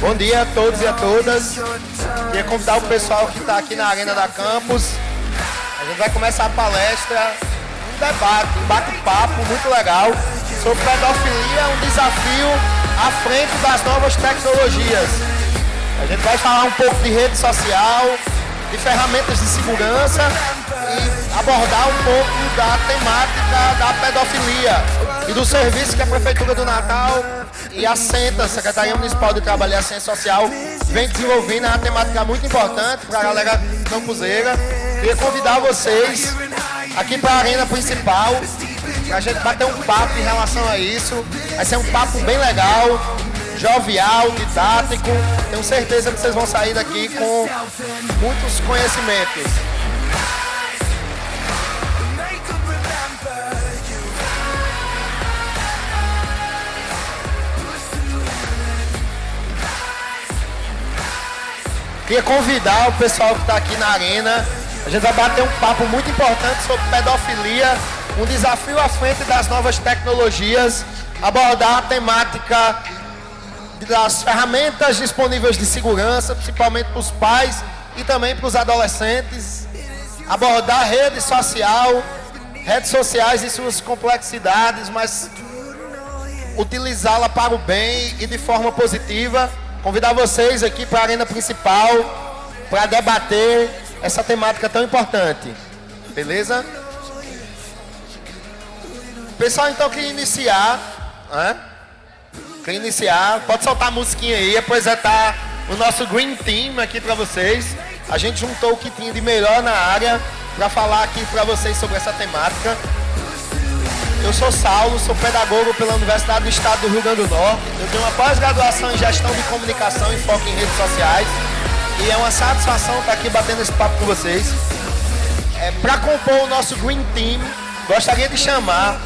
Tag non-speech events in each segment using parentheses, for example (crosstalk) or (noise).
Bom dia a todos e a todas. Queria convidar o pessoal que está aqui na Arena da Campus. A gente vai começar a palestra, um debate, um bate-papo muito legal sobre pedofilia, um desafio à frente das novas tecnologias. A gente vai falar um pouco de rede social, de ferramentas de segurança e abordar um pouco da temática da pedofilia e do serviço que a Prefeitura do Natal e a SENTA, Secretaria Municipal de Trabalho e Assistência Social, vem desenvolvendo. Uma temática muito importante para a galera campuseira. Queria convidar vocês aqui para a arena principal, para a gente bater um papo em relação a isso. Vai ser um papo bem legal, jovial, didático. Tenho certeza que vocês vão sair daqui com muitos conhecimentos. Queria convidar o pessoal que está aqui na arena. A gente vai bater um papo muito importante sobre pedofilia, um desafio à frente das novas tecnologias, abordar a temática das ferramentas disponíveis de segurança, principalmente para os pais e também para os adolescentes, abordar rede social, redes sociais e suas complexidades, mas utilizá-la para o bem e de forma positiva convidar vocês aqui para a arena principal para debater essa temática tão importante. Beleza? Pessoal, então queria iniciar. Né? Queria iniciar. Pode soltar a musiquinha aí, apresentar o nosso Green Team aqui para vocês. A gente juntou o que tinha de melhor na área para falar aqui para vocês sobre essa temática. Eu sou Saulo, sou pedagogo pela Universidade do Estado do Rio Grande do Norte. Eu tenho uma pós-graduação em gestão de comunicação e foco em redes sociais. E é uma satisfação estar aqui batendo esse papo com vocês. É, Para compor o nosso Green Team, gostaria de chamar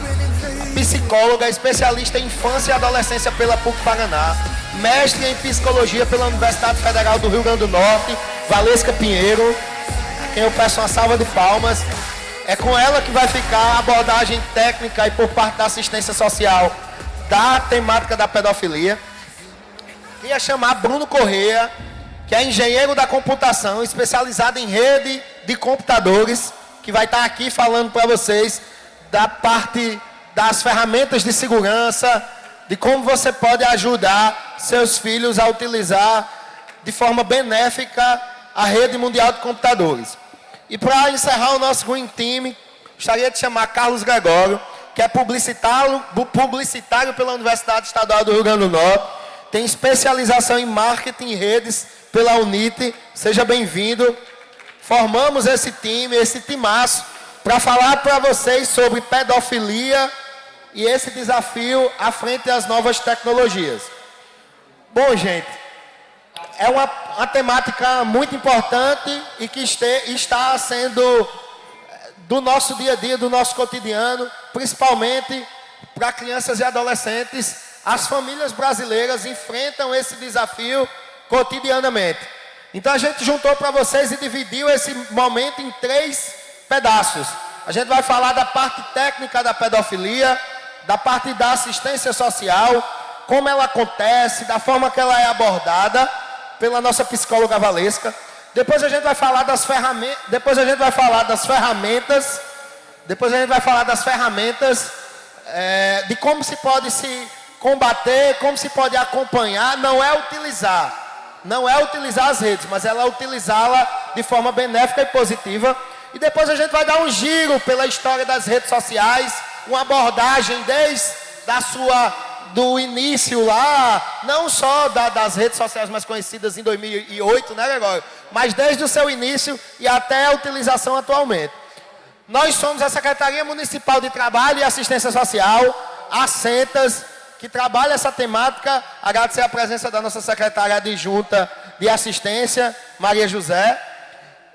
a psicóloga, especialista em infância e adolescência pela PUC Paraná, mestre em psicologia pela Universidade Federal do Rio Grande do Norte, Valesca Pinheiro, a quem eu peço uma salva de palmas. É com ela que vai ficar a abordagem técnica e por parte da assistência social da temática da pedofilia. Ia chamar Bruno Correia, que é engenheiro da computação, especializado em rede de computadores, que vai estar aqui falando para vocês da parte das ferramentas de segurança, de como você pode ajudar seus filhos a utilizar de forma benéfica a rede mundial de computadores. E para encerrar o nosso Green Team, gostaria de chamar Carlos Gregório, que é publicitário, publicitário pela Universidade Estadual do Rio Grande do Norte, tem especialização em marketing e redes pela Unite. Seja bem-vindo. Formamos esse time, esse timaço, para falar para vocês sobre pedofilia e esse desafio à frente das novas tecnologias. Bom, gente, é uma, uma temática muito importante e que este, está sendo eh, do nosso dia a dia, do nosso cotidiano, principalmente para crianças e adolescentes. As famílias brasileiras enfrentam esse desafio cotidianamente. Então a gente juntou para vocês e dividiu esse momento em três pedaços. A gente vai falar da parte técnica da pedofilia, da parte da assistência social, como ela acontece, da forma que ela é abordada pela nossa psicóloga Valesca. Depois a gente vai falar das ferramentas, depois a gente vai falar das ferramentas, depois a gente vai falar das ferramentas é, de como se pode se combater, como se pode acompanhar, não é utilizar, não é utilizar as redes, mas ela é utilizá-la de forma benéfica e positiva. E depois a gente vai dar um giro pela história das redes sociais, uma abordagem desde a sua do início lá, não só da, das redes sociais mais conhecidas em 2008, né, Gregório? Mas desde o seu início e até a utilização atualmente. Nós somos a Secretaria Municipal de Trabalho e Assistência Social, a Sentas, que trabalha essa temática. Agradecer a presença da nossa secretária adjunta de assistência, Maria José.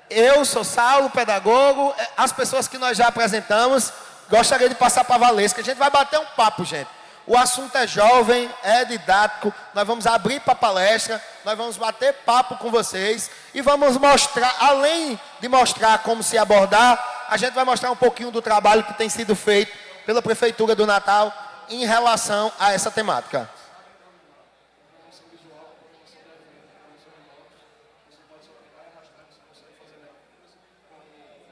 Eu sou Saulo, pedagogo. As pessoas que nós já apresentamos, gostaria de passar para a Valesca. A gente vai bater um papo, gente. O assunto é jovem, é didático. Nós vamos abrir para palestra, nós vamos bater papo com vocês e vamos mostrar, além de mostrar como se abordar, a gente vai mostrar um pouquinho do trabalho que tem sido feito pela Prefeitura do Natal em relação a essa temática.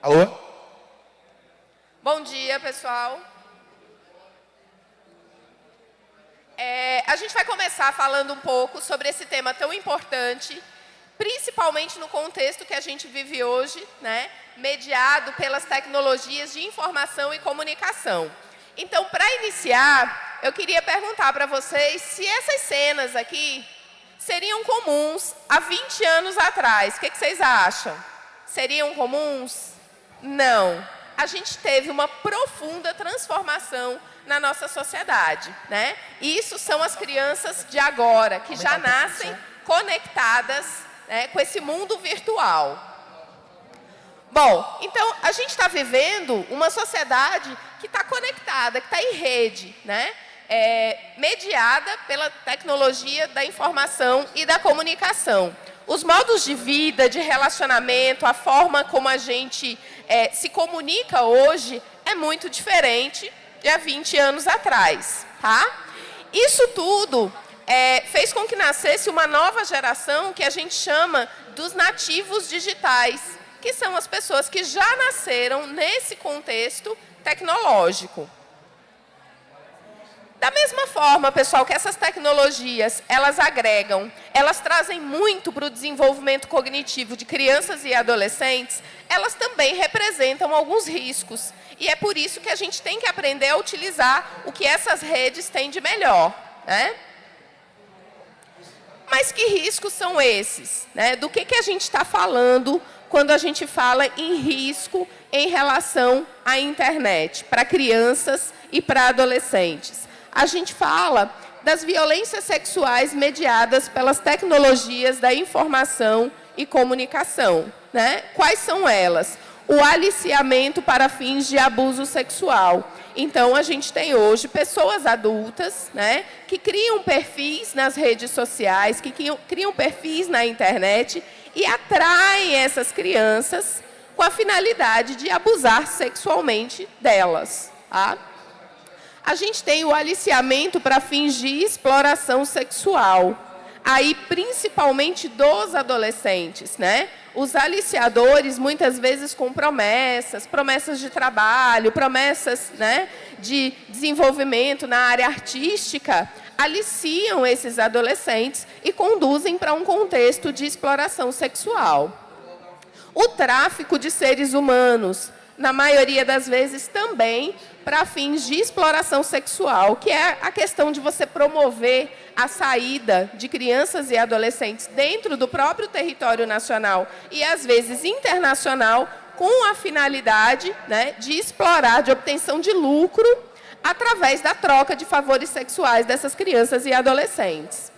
Alô? Bom dia, pessoal. É, a gente vai começar falando um pouco sobre esse tema tão importante, principalmente no contexto que a gente vive hoje, né, mediado pelas tecnologias de informação e comunicação. Então, para iniciar, eu queria perguntar para vocês se essas cenas aqui seriam comuns há 20 anos atrás. O que, que vocês acham? Seriam comuns? Não. A gente teve uma profunda transformação na nossa sociedade. Né? E isso são as crianças de agora, que já nascem conectadas né, com esse mundo virtual. Bom, então, a gente está vivendo uma sociedade que está conectada, que está em rede, né? É, mediada pela tecnologia da informação e da comunicação. Os modos de vida, de relacionamento, a forma como a gente é, se comunica hoje é muito diferente de há 20 anos atrás. Tá? Isso tudo é, fez com que nascesse uma nova geração que a gente chama dos nativos digitais, que são as pessoas que já nasceram nesse contexto tecnológico. Da mesma forma, pessoal, que essas tecnologias, elas agregam, elas trazem muito para o desenvolvimento cognitivo de crianças e adolescentes, elas também representam alguns riscos. E é por isso que a gente tem que aprender a utilizar o que essas redes têm de melhor. Né? Mas que riscos são esses? Né? Do que, que a gente está falando quando a gente fala em risco em relação à internet, para crianças e para adolescentes? A gente fala das violências sexuais mediadas pelas tecnologias da informação e comunicação. Né? Quais são elas? O aliciamento para fins de abuso sexual. Então, a gente tem hoje pessoas adultas né, que criam perfis nas redes sociais, que criam, perfis na internet e atraem essas crianças com a finalidade de abusar sexualmente delas. Tá? A gente tem o aliciamento para fins de exploração sexual aí principalmente dos adolescentes, né? Os aliciadores, muitas vezes com promessas, promessas de trabalho, promessas né, de desenvolvimento na área artística, aliciam esses adolescentes e conduzem para um contexto de exploração sexual. O tráfico de seres humanos, na maioria das vezes também para fins de exploração sexual, que é a questão de você promover a saída de crianças e adolescentes dentro do próprio território nacional e, às vezes, internacional, com a finalidade né, de explorar, de obtenção de lucro, através da troca de favores sexuais dessas crianças e adolescentes.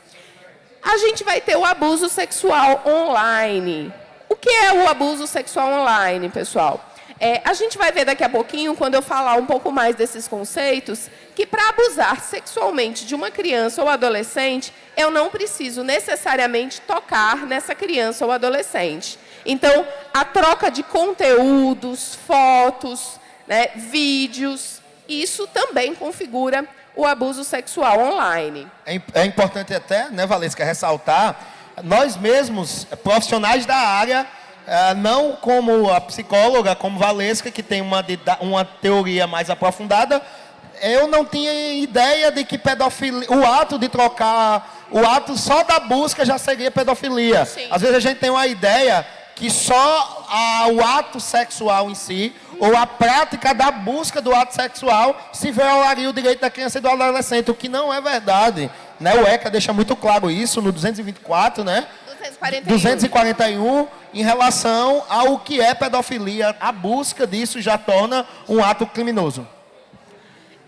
A gente vai ter o abuso sexual online. O que é o abuso sexual online, pessoal? É, a gente vai ver daqui a pouquinho, quando eu falar um pouco mais desses conceitos, que para abusar sexualmente de uma criança ou adolescente, eu não preciso necessariamente tocar nessa criança ou adolescente. Então, a troca de conteúdos, fotos, né, vídeos, isso também configura o abuso sexual online. É, é importante até, né, Valesca, ressaltar, nós mesmos, profissionais da área, não como a psicóloga, como Valesca, que tem uma, uma teoria mais aprofundada, eu não tinha ideia de que pedofilia, o ato de trocar, o ato só da busca já seria pedofilia. Sim. Às vezes a gente tem uma ideia que só a, o ato sexual em si, ou a prática da busca do ato sexual, se violaria o direito da criança e do adolescente, o que não é verdade. Né? O ECA deixa muito claro isso no 224, né? 241. 241 em relação ao que é pedofilia. A busca disso já torna um ato criminoso.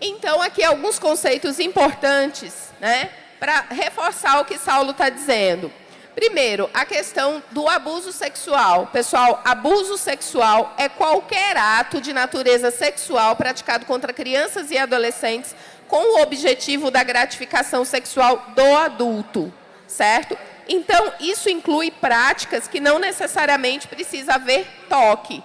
Então, aqui alguns conceitos importantes, né, para reforçar o que Saulo está dizendo. Primeiro, a questão do abuso sexual. Pessoal, abuso sexual é qualquer ato de natureza sexual praticado contra crianças e adolescentes com o objetivo da gratificação sexual do adulto, certo? Então, isso inclui práticas que não necessariamente precisa haver toque.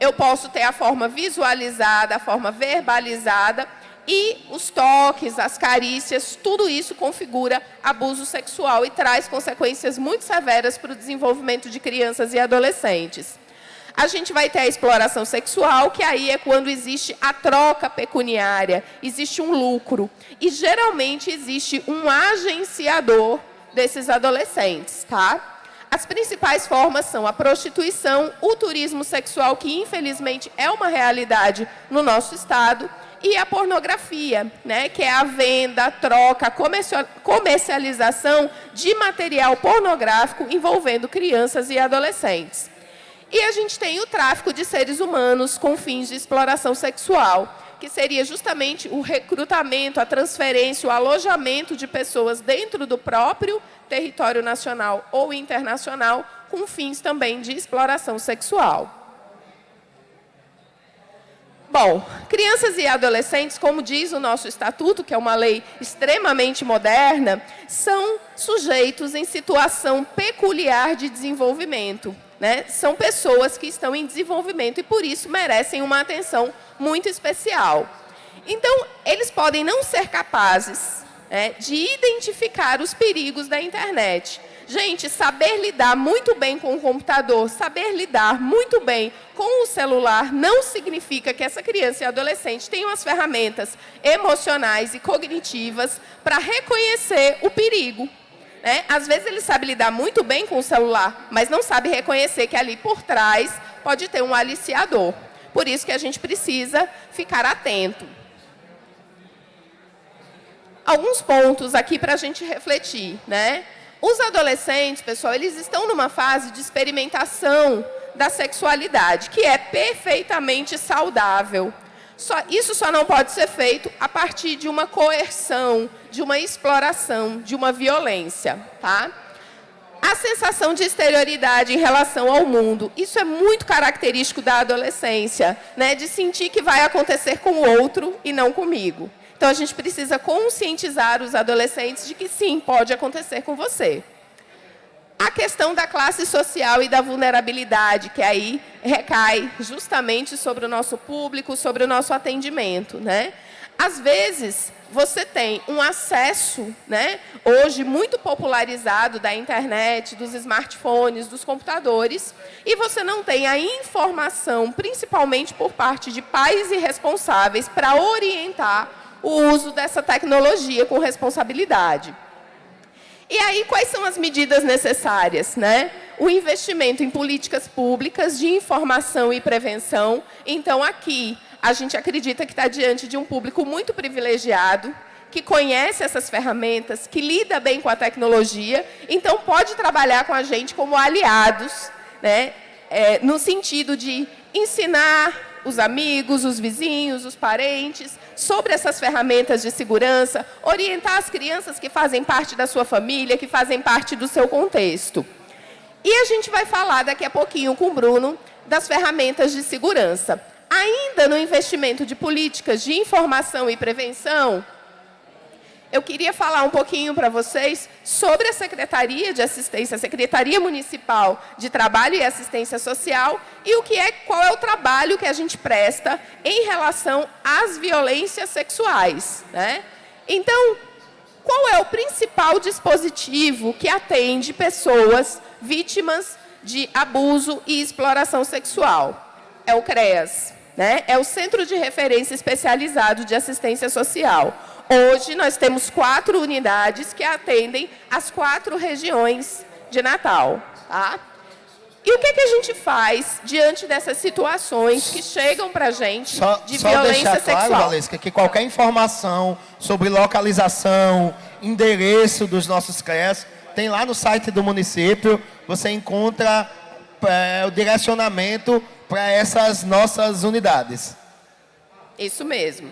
Eu posso ter a forma visualizada, a forma verbalizada, e os toques, as carícias, tudo isso configura abuso sexual e traz consequências muito severas para o desenvolvimento de crianças e adolescentes. A gente vai ter a exploração sexual, que aí é quando existe a troca pecuniária, existe um lucro. E geralmente existe um agenciador desses adolescentes, tá? As principais formas são a prostituição, o turismo sexual, que infelizmente é uma realidade no nosso estado, e a pornografia, né, que é a venda, troca, comercialização de material pornográfico envolvendo crianças e adolescentes. E a gente tem o tráfico de seres humanos com fins de exploração sexual, que seria justamente o recrutamento, a transferência, o alojamento de pessoas dentro do próprio território nacional ou internacional, com fins também de exploração sexual. Bom, crianças e adolescentes, como diz o nosso estatuto, que é uma lei extremamente moderna, são sujeitos em situação peculiar de desenvolvimento. Né? São pessoas que estão em desenvolvimento e, por isso, merecem uma atenção muito especial. Então, eles podem não ser capazes é, de identificar os perigos da internet. Gente, saber lidar muito bem com o computador, saber lidar muito bem com o celular, não significa que essa criança e adolescente tenham as ferramentas emocionais e cognitivas para reconhecer o perigo. Né? Às vezes ele sabe lidar muito bem com o celular, mas não sabe reconhecer que ali por trás pode ter um aliciador. Por isso que a gente precisa ficar atento. Alguns pontos aqui para a gente refletir. Né? Os adolescentes, pessoal, eles estão numa fase de experimentação da sexualidade, que é perfeitamente saudável. Só, isso só não pode ser feito a partir de uma coerção, de uma exploração, de uma violência. Tá? A sensação de exterioridade em relação ao mundo, isso é muito característico da adolescência, né? de sentir que vai acontecer com o outro e não comigo. Então, a gente precisa conscientizar os adolescentes de que sim, pode acontecer com você. A questão da classe social e da vulnerabilidade, que aí recai justamente sobre o nosso público, sobre o nosso atendimento. Né? Às vezes, você tem um acesso, né, hoje muito popularizado da internet, dos smartphones, dos computadores, e você não tem a informação, principalmente por parte de pais irresponsáveis, para orientar o uso dessa tecnologia com responsabilidade. E aí, quais são as medidas necessárias? Né? O investimento em políticas públicas de informação e prevenção. Então, aqui, a gente acredita que está diante de um público muito privilegiado, que conhece essas ferramentas, que lida bem com a tecnologia, então pode trabalhar com a gente como aliados, né? É, no sentido de ensinar os amigos, os vizinhos, os parentes, sobre essas ferramentas de segurança, orientar as crianças que fazem parte da sua família, que fazem parte do seu contexto. E a gente vai falar daqui a pouquinho com o Bruno das ferramentas de segurança. Ainda no investimento de políticas de informação e prevenção, eu queria falar um pouquinho para vocês sobre a Secretaria de Assistência, a Secretaria Municipal de Trabalho e Assistência Social e o que é, qual é o trabalho que a gente presta em relação às violências sexuais. Né? Então, qual é o principal dispositivo que atende pessoas vítimas de abuso e exploração sexual? É o CREAS, né? é o Centro de Referência Especializado de Assistência Social. Hoje, nós temos quatro unidades que atendem as quatro regiões de Natal. Tá? E o que, que a gente faz diante dessas situações que chegam para a gente só, de só violência deixar claro, sexual? Valesca, que qualquer informação sobre localização, endereço dos nossos CREAS, tem lá no site do município, você encontra é, o direcionamento para essas nossas unidades. Isso mesmo.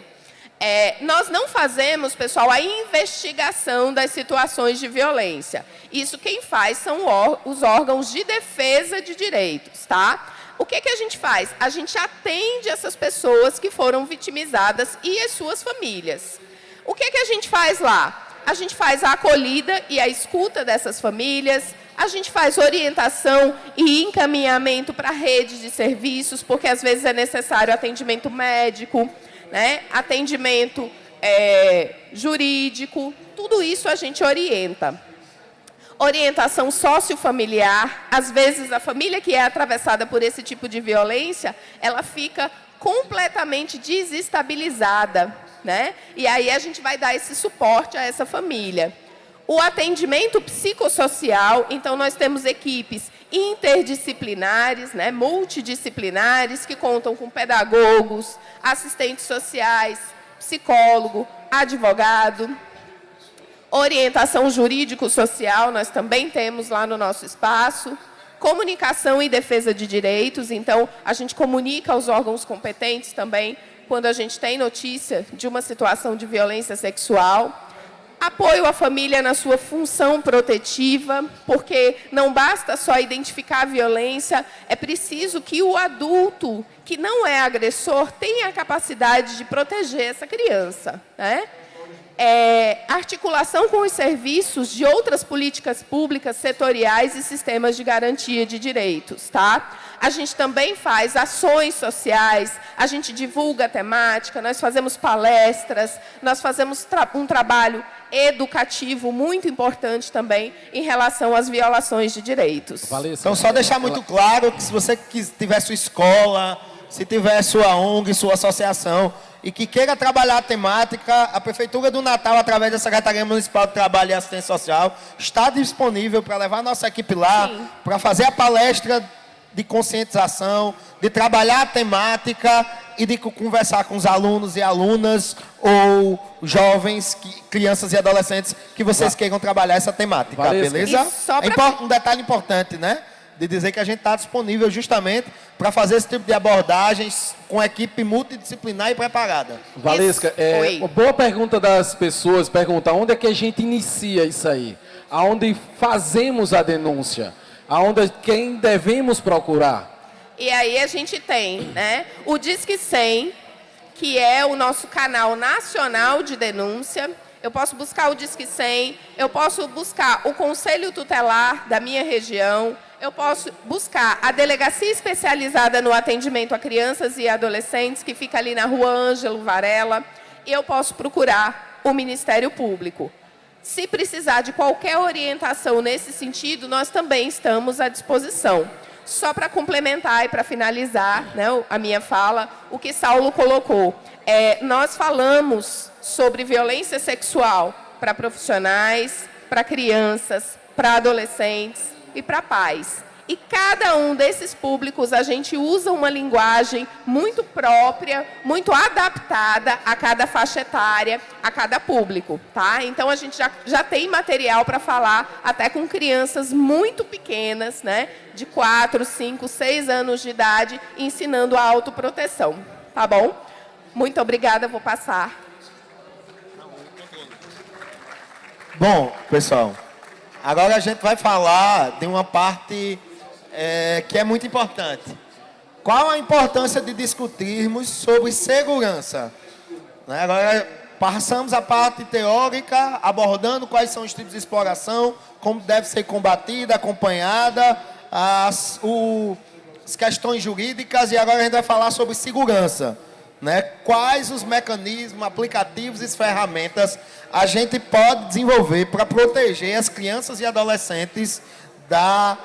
É, nós não fazemos, pessoal, a investigação das situações de violência. Isso quem faz são os órgãos de defesa de direitos, tá? O que, que a gente faz? A gente atende essas pessoas que foram vitimizadas e as suas famílias. O que, que a gente faz lá? A gente faz a acolhida e a escuta dessas famílias, a gente faz orientação e encaminhamento para redes de serviços, porque às vezes é necessário atendimento médico, né? atendimento é, jurídico, tudo isso a gente orienta. orientação sociofamiliar. Às vezes, a família que é atravessada por esse tipo de violência, ela fica completamente desestabilizada. Né? E aí a gente vai dar esse suporte a essa família. O atendimento psicossocial, então nós temos equipes interdisciplinares, né, multidisciplinares, que contam com pedagogos, assistentes sociais, psicólogo, advogado, orientação jurídico-social, nós também temos lá no nosso espaço, comunicação e defesa de direitos, então a gente comunica aos órgãos competentes também quando a gente tem notícia de uma situação de violência sexual, apoio à família na sua função protetiva, porque não basta só identificar a violência, é preciso que o adulto que não é agressor tenha a capacidade de proteger essa criança. Né? é, articulação com os serviços de outras políticas públicas setoriais e sistemas de garantia de direitos. Tá? A gente também faz ações sociais, a gente divulga a temática, nós fazemos palestras, nós fazemos tra um trabalho educativo muito importante também em relação às violações de direitos. Então, só deixar muito claro que se você tiver sua escola, se tiver sua ONG, sua associação, e que queira trabalhar a temática, a Prefeitura do Natal, através da Secretaria Municipal de Trabalho e Assistência Social, está disponível para levar nossa equipe lá, para fazer a palestra de conscientização, de trabalhar a temática e de conversar com os alunos e alunas ou jovens, crianças e adolescentes que vocês queiram trabalhar essa temática, Valesca. beleza? É um detalhe importante, né? de dizer que a gente está disponível justamente para fazer esse tipo de abordagens com equipe multidisciplinar e preparada. Valesca, é, uma boa pergunta das pessoas, pergunta onde é que a gente inicia isso aí? Aonde fazemos a denúncia? Aonde quem devemos procurar? E aí a gente tem né, o Disque 100, que é o nosso canal nacional de denúncia, eu posso buscar o Disque 100, eu posso buscar o Conselho Tutelar da minha região, eu posso buscar a delegacia especializada no atendimento a crianças e adolescentes, que fica ali na rua Ângelo Varela, e eu posso procurar o Ministério Público. Se precisar de qualquer orientação nesse sentido, nós também estamos à disposição. Só para complementar e para finalizar né, a minha fala, o que Saulo colocou. É, nós falamos sobre violência sexual para profissionais, para crianças, para adolescentes, e para pais. E cada um desses públicos a gente usa uma linguagem muito própria, muito adaptada a cada faixa etária, a cada público, tá? Então a gente já, já tem material para falar até com crianças muito pequenas, né? De 4, 5, 6 anos de idade, ensinando a autoproteção, tá bom? Muito obrigada, vou passar. Bom, pessoal, Agora a gente vai falar de uma parte é, que é muito importante. Qual a importância de discutirmos sobre segurança? Né? Agora passamos a parte teórica, abordando quais são os tipos de exploração, como deve ser combatida, acompanhada, as, o, as questões jurídicas, e agora a gente vai falar sobre segurança. Né? Quais os mecanismos, aplicativos e ferramentas a gente pode desenvolver para proteger as crianças e adolescentes da,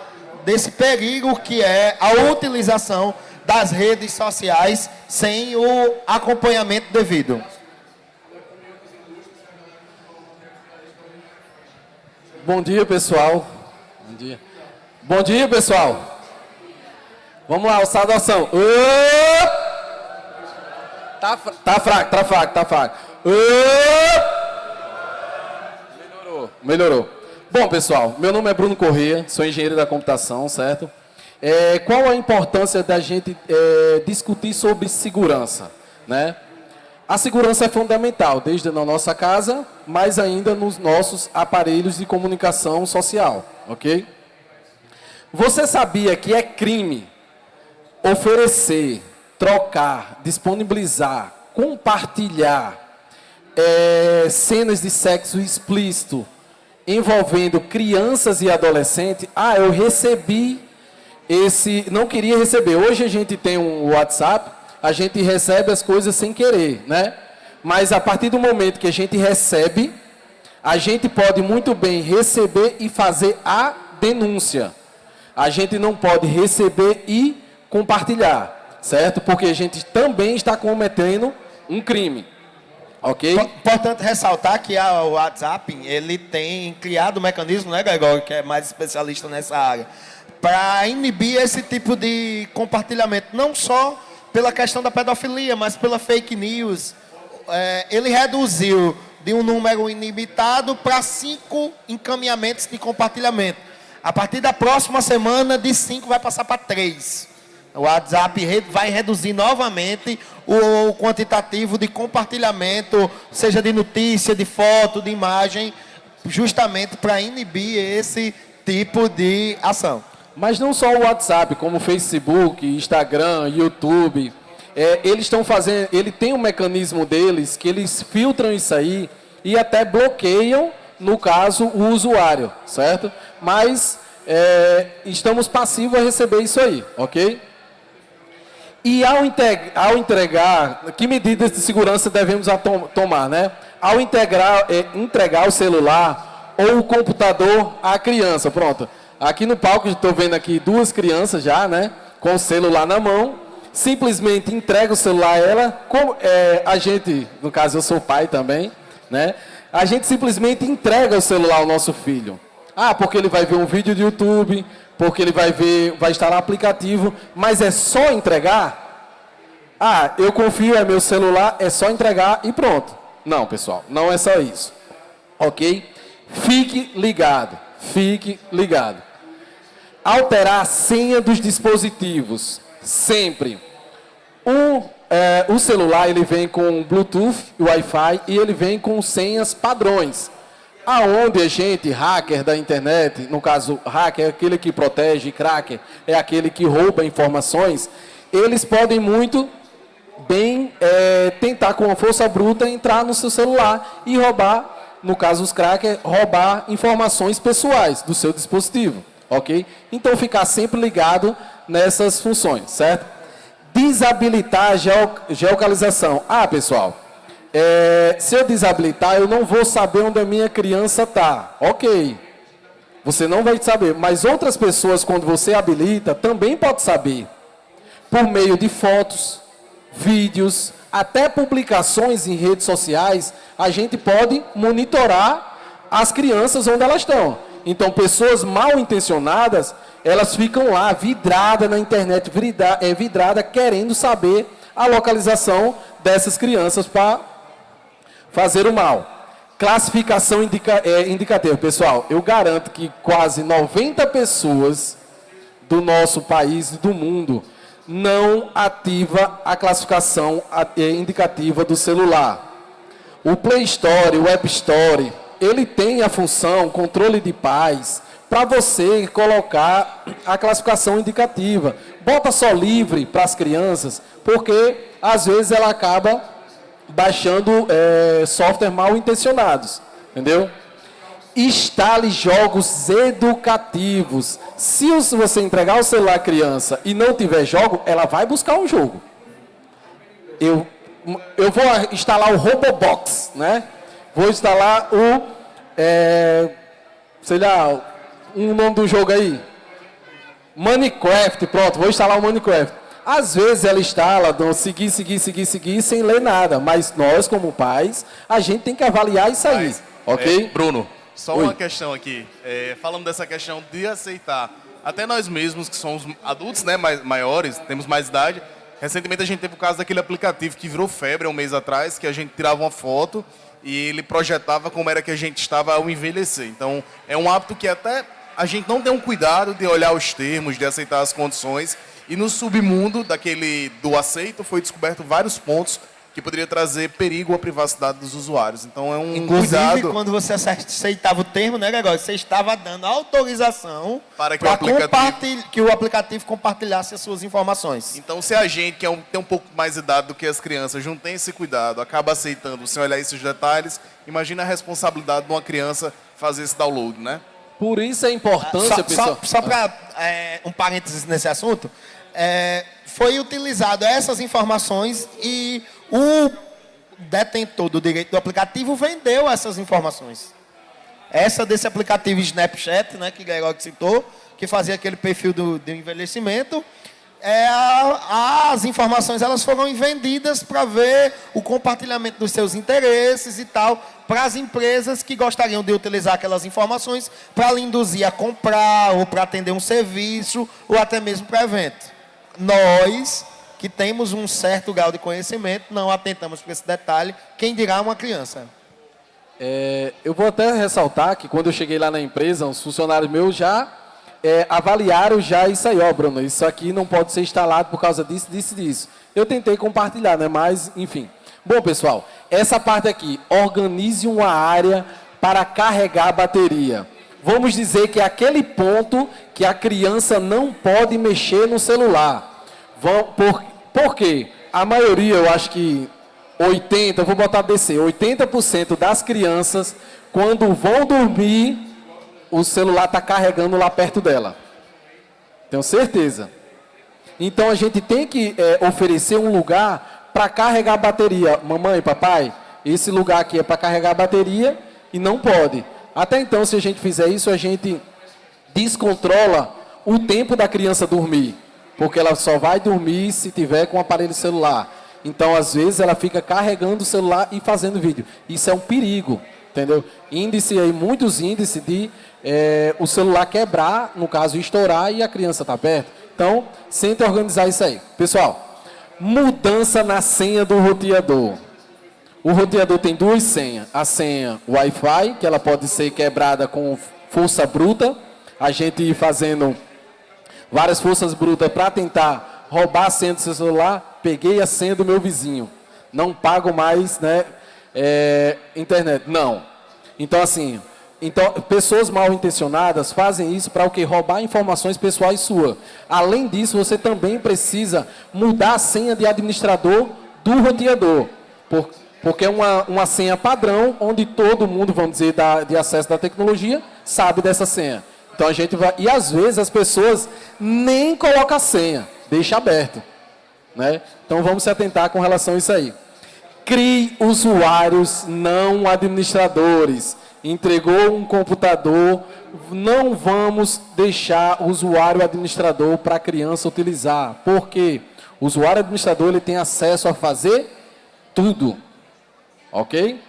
desse perigo que é a utilização das redes sociais sem o acompanhamento devido. Bom dia, pessoal. Bom dia. Bom dia, pessoal. Vamos lá, o saudação. Tá, tá fraco, tá fraco, tá fraco. Melhorou. Bom, pessoal, meu nome é Bruno Corrêa, sou engenheiro da computação, certo? É, qual a importância da gente é, discutir sobre segurança, né? A segurança é fundamental, desde na nossa casa, mas ainda nos nossos aparelhos de comunicação social, ok? Você sabia que é crime oferecer, trocar, disponibilizar, compartilhar é, cenas de sexo explícito envolvendo crianças e adolescentes, ah, eu recebi esse, não queria receber. Hoje a gente tem um WhatsApp, a gente recebe as coisas sem querer, né? Mas a partir do momento que a gente recebe, a gente pode muito bem receber e fazer a denúncia. A gente não pode receber e compartilhar, certo? Porque a gente também está cometendo um crime. Ok? Importante ressaltar que o WhatsApp, ele tem criado um mecanismo, né, Gregório, que é mais especialista nessa área, para inibir esse tipo de compartilhamento, não só pela questão da pedofilia, mas pela fake news. É, ele reduziu de um número ilimitado para cinco encaminhamentos de compartilhamento. A partir da próxima semana, de cinco vai passar para três. O WhatsApp vai reduzir novamente o quantitativo de compartilhamento, seja de notícia, de foto, de imagem, justamente para inibir esse tipo de ação. Mas não só o WhatsApp, como o Facebook, Instagram, YouTube. É, eles estão fazendo. Ele tem um mecanismo deles que eles filtram isso aí e até bloqueiam, no caso, o usuário, certo? Mas é, estamos passivos a receber isso aí, ok? E ao, ao entregar, que medidas de segurança devemos tomar, né? Ao integrar, eh, entregar o celular ou o computador à criança, pronto. Aqui no palco, estou vendo aqui duas crianças já, né? Com o celular na mão. Simplesmente entrega o celular a ela. Eh, a gente, no caso eu sou pai também, né? A gente simplesmente entrega o celular ao nosso filho. Ah, porque ele vai ver um vídeo de YouTube, porque ele vai ver, vai instalar aplicativo, mas é só entregar? Ah, eu confio, é meu celular, é só entregar e pronto. Não, pessoal, não é só isso. Ok? Fique ligado, fique ligado. Alterar a senha dos dispositivos, sempre. O, é, o celular ele vem com Bluetooth, Wi-Fi e ele vem com senhas padrões. Aonde a gente, hacker da internet, no caso, hacker é aquele que protege, cracker é aquele que rouba informações, eles podem muito bem é, tentar com a força bruta entrar no seu celular e roubar, no caso os crackers, roubar informações pessoais do seu dispositivo, ok? Então ficar sempre ligado nessas funções, certo? Desabilitar a geo- geolocalização. Ah, pessoal, é, se eu desabilitar, eu não vou saber onde a minha criança está. Ok. Você não vai saber, mas outras pessoas, quando você habilita, também pode saber. Por meio de fotos, vídeos, até publicações em redes sociais, a gente pode monitorar as crianças onde elas estão. Então, pessoas mal intencionadas, elas ficam lá, vidrada na internet, é, vidrada, querendo saber a localização dessas crianças para fazer o mal. Classificação indica, é, indicativa. Pessoal, eu garanto que quase 90 pessoas do nosso país e do mundo não ativa a classificação é, indicativa do celular. O Play Store, o App Store, ele tem a função controle de paz para você colocar a classificação indicativa. Bota só livre para as crianças, porque às vezes ela acaba baixando é, software mal intencionados, entendeu? Instale jogos educativos. Se você entregar o celular à criança e não tiver jogo, ela vai buscar um jogo. Eu, eu vou instalar o Robobox, né? Vou instalar o, é, sei lá, um nome do jogo aí. Minecraft, pronto, vou instalar o Minecraft. Às vezes ela instala, dão seguir, seguir, seguir, seguir, sem ler nada. Mas nós, como pais, a gente tem que avaliar isso aí, Mas, ok? é, Bruno, só Oi. uma questão aqui. É, falando dessa questão de aceitar, até nós mesmos, que somos adultos, né, mais, maiores, temos mais idade, recentemente a gente teve o caso daquele aplicativo que virou febre um mês atrás, que a gente tirava uma foto e ele projetava como era que a gente estava ao envelhecer. Então, é um hábito que até a gente não tem um cuidado de olhar os termos, de aceitar as condições. E no submundo daquele do aceito foi descoberto vários pontos que poderia trazer perigo à privacidade dos usuários. Então é um Inclusive, cuidado quando você aceitava o termo, né, Gregório? Você estava dando autorização Para que o aplicativo- que o aplicativo compartilhasse as suas informações. Então, se a gente, que é um- tem um pouco mais de idade do que as crianças, não tem esse cuidado, acaba aceitando sem olhar esses detalhes, imagina a responsabilidade de uma criança fazer esse download, né? Por isso a importância, Só, só, pessoal. só para um parênteses nesse assunto, é, foi utilizado essas informações e o detentor do direito do aplicativo vendeu essas informações. Essa desse aplicativo Snapchat, né, que Gregório citou, que fazia aquele perfil do, do envelhecimento, é, as informações elas foram vendidas para ver o compartilhamento dos seus interesses e tal, para as empresas que gostariam de utilizar aquelas informações para induzir a comprar, ou para atender um serviço, ou até mesmo para evento. Nós, que temos um certo grau de conhecimento, não atentamos para esse detalhe, quem dirá uma criança. É, eu vou até ressaltar que quando eu cheguei lá na empresa, os funcionários meus já é, avaliaram já isso aí, ó, Bruno, isso aqui não pode ser instalado por causa disso, disso disso. Eu tentei compartilhar, né, mas, enfim. Bom, pessoal, essa parte aqui, organize uma área para carregar a bateria. Vamos dizer que é aquele ponto que a criança não pode mexer no celular. Por, por quê? A maioria, eu acho que 80, vou botar DC, 80% das crianças, quando vão dormir, o celular está carregando lá perto dela. Tenho certeza. Então a gente tem que é, oferecer um lugar para carregar a bateria. Mamãe, papai, esse lugar aqui é para carregar a bateria e não pode. Até então, se a gente fizer isso, a gente descontrola o tempo da criança dormir. Porque ela só vai dormir se tiver com o aparelho celular. Então, às vezes, ela fica carregando o celular e fazendo vídeo. Isso é um perigo, entendeu? Índice aí, muitos índices de é, o celular quebrar, no caso, estourar e a criança está perto. Então, sente organizar isso aí. Pessoal, mudança na senha do roteador. O roteador tem duas senhas. A senha Wi-Fi, que ela pode ser quebrada com força bruta. A gente fazendo várias forças brutas para tentar roubar a senha do seu celular. Peguei a senha do meu vizinho. Não pago mais né, é, internet. Não. Então, assim, então, pessoas mal intencionadas fazem isso para o que? Roubar informações pessoais suas. Além disso, você também precisa mudar a senha de administrador do roteador. Por, porque é uma, uma senha padrão, onde todo mundo, vamos dizer, da, de acesso da tecnologia, sabe dessa senha. Então a gente vai. E às vezes as pessoas nem colocam a senha, deixa aberto. Né? Então vamos se atentar com relação a isso aí. Crie usuários não administradores entregou um computador, não vamos deixar o usuário administrador para a criança utilizar. Porque o usuário administrador ele tem acesso a fazer tudo. Ok?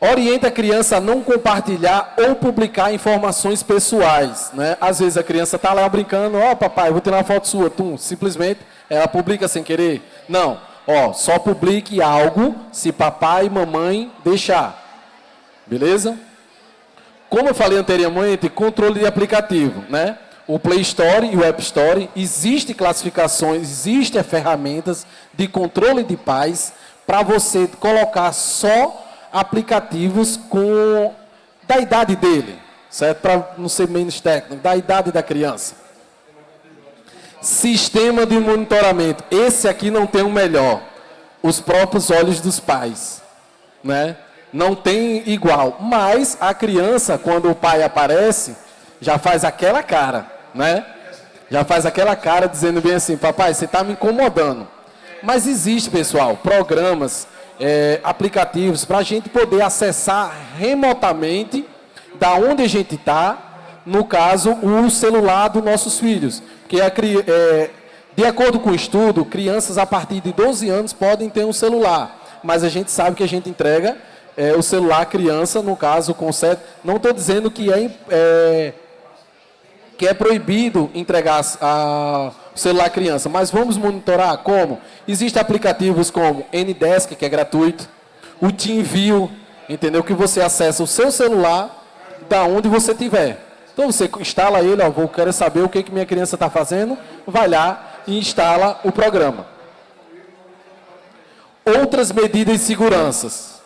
Orienta a criança a não compartilhar ou publicar informações pessoais. Né? Às vezes a criança está lá brincando, ó oh, papai, vou tirar uma foto sua. Tum, simplesmente ela publica sem querer. Não, ó, só publique algo se papai e mamãe deixar. Beleza? Como eu falei anteriormente, controle de aplicativo, né? O Play Store e o App Store, existem classificações, existem ferramentas de controle de paz para você colocar só aplicativos com da idade dele, certo? Para não ser menos técnico, da idade da criança. Sistema de monitoramento. Esse aqui não tem o melhor. Os próprios olhos dos pais, né? não tem igual. Mas a criança, quando o pai aparece, já faz aquela cara, né? Já faz aquela cara dizendo bem assim, papai, você está me incomodando. Mas existe, pessoal, programas, é, aplicativos para a gente poder acessar remotamente da onde a gente está, no caso, o celular dos nossos filhos. Porque é, de acordo com o estudo, crianças a partir de 12 anos podem ter um celular. Mas a gente sabe que a gente entrega é, o celular criança, no caso, com certo. Não estou dizendo que é, é, que é proibido entregar a, o celular criança, mas vamos monitorar como? Existem aplicativos como Ndesk, que é gratuito, o TeamView, entendeu? Que você acessa o seu celular da onde você estiver. Então você instala ele, ó, vou saber o que, que minha criança está fazendo, vai lá e instala o programa. Outras medidas de seguranças.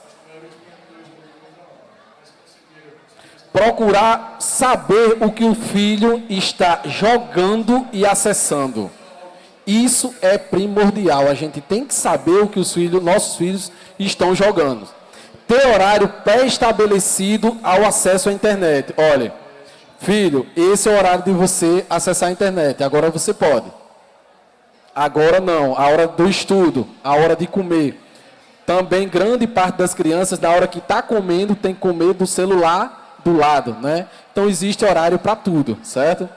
Procurar saber o que o filho está jogando e acessando. Isso é primordial. A gente tem que saber o que os filhos, nossos filhos estão jogando. Ter horário pré-estabelecido ao acesso à internet. Olha, filho, esse é o horário de você acessar a internet. Agora você pode. Agora não. A hora do estudo, a hora de comer. Também grande parte das crianças, na hora que está comendo, tem que comer do celular do lado, né? Então existe horário para tudo, certo?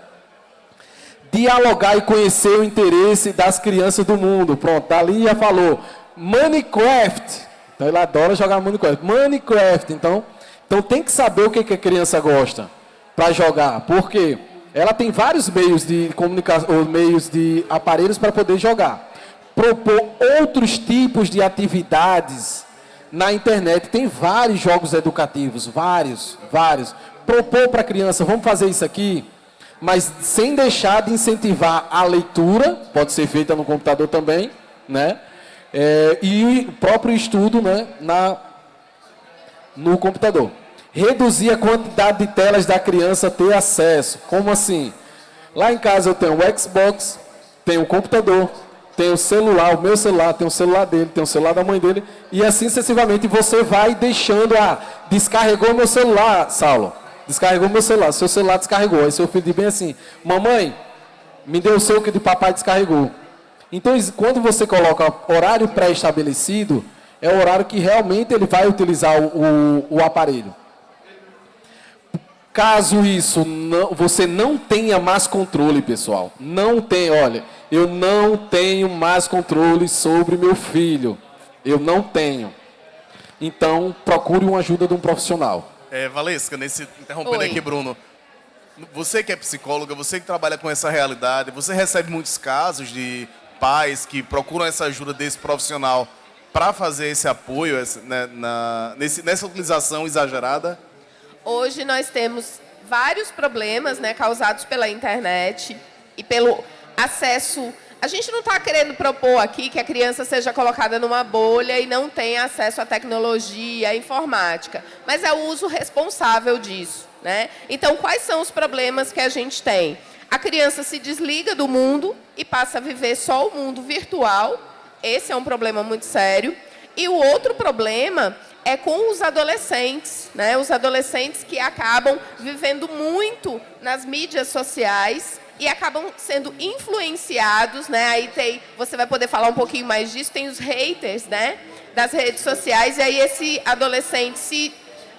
Dialogar e conhecer o interesse das crianças do mundo. Pronto, dali já falou. Minecraft. Então ele adora jogar Minecraft. Minecraft. Então, então tem que saber o que, que a criança gosta para jogar. Porque ela tem vários meios de comunicação, meios de aparelhos para poder jogar. Propor outros tipos de atividades na internet. Tem vários jogos educativos, vários, vários. Propor para a criança, vamos fazer isso aqui, mas sem deixar de incentivar a leitura, pode ser feita no computador também, né? É, e o próprio estudo né, na, no computador. Reduzir a quantidade de telas da criança ter acesso. Como assim? Lá em casa eu tenho o Xbox, tenho o computador, tenho o celular, o meu celular, tenho o celular dele, tenho o celular da mãe dele, e assim sucessivamente você vai deixando a. Descarregou meu celular, Saulo. Descarregou meu celular, seu celular descarregou. Aí seu filho diz bem assim: Mamãe, me deu o seu que de papai descarregou. Então, quando você coloca horário pré-estabelecido, é o horário que realmente ele vai utilizar o, o, o aparelho. Caso isso não, você não tenha mais controle, pessoal, não tem, olha, eu não tenho mais controle sobre meu filho, eu não tenho. Então, procure uma ajuda de um profissional. É, Valesca, nesse, interrompendo Oi. aqui, Bruno, você que é psicóloga, você que trabalha com essa realidade, você recebe muitos casos de pais que procuram essa ajuda desse profissional para fazer esse apoio né, na, nesse, nessa utilização exagerada? Hoje nós temos vários problemas né, causados pela internet e pelo acesso. A gente não está querendo propor aqui que a criança seja colocada numa bolha e não tenha acesso à tecnologia, à informática, mas é o uso responsável disso. Né? Então, quais são os problemas que a gente tem? A criança se desliga do mundo e passa a viver só o mundo virtual. Esse é um problema muito sério. E o outro problema é com os adolescentes, né? Os adolescentes que acabam vivendo muito nas mídias sociais e acabam sendo influenciados, né? Aí tem, você vai poder falar um pouquinho mais disso, tem os haters, né? Das redes sociais, e aí esse adolescente se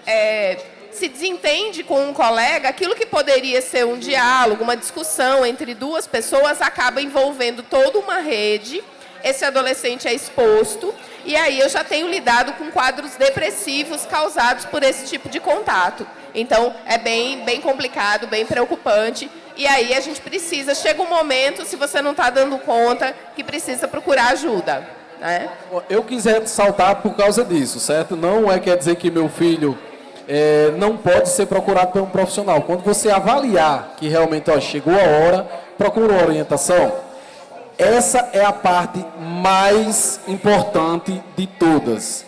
é, se desentende com um colega, aquilo que poderia ser um diálogo, uma discussão entre duas pessoas, acaba envolvendo toda uma rede. Esse adolescente é exposto e aí eu já tenho lidado com quadros depressivos causados por esse tipo de contato. Então, é bem, bem complicado, bem preocupante. E aí a gente precisa, chega um momento, se você não está dando conta, que precisa procurar ajuda. Né? Eu quiser saltar por causa disso, certo? Não é quer dizer que meu filho é, não pode ser procurado por um profissional. Quando você avaliar que realmente ó, chegou a hora, procura uma orientação. Essa é a parte mais importante de todas,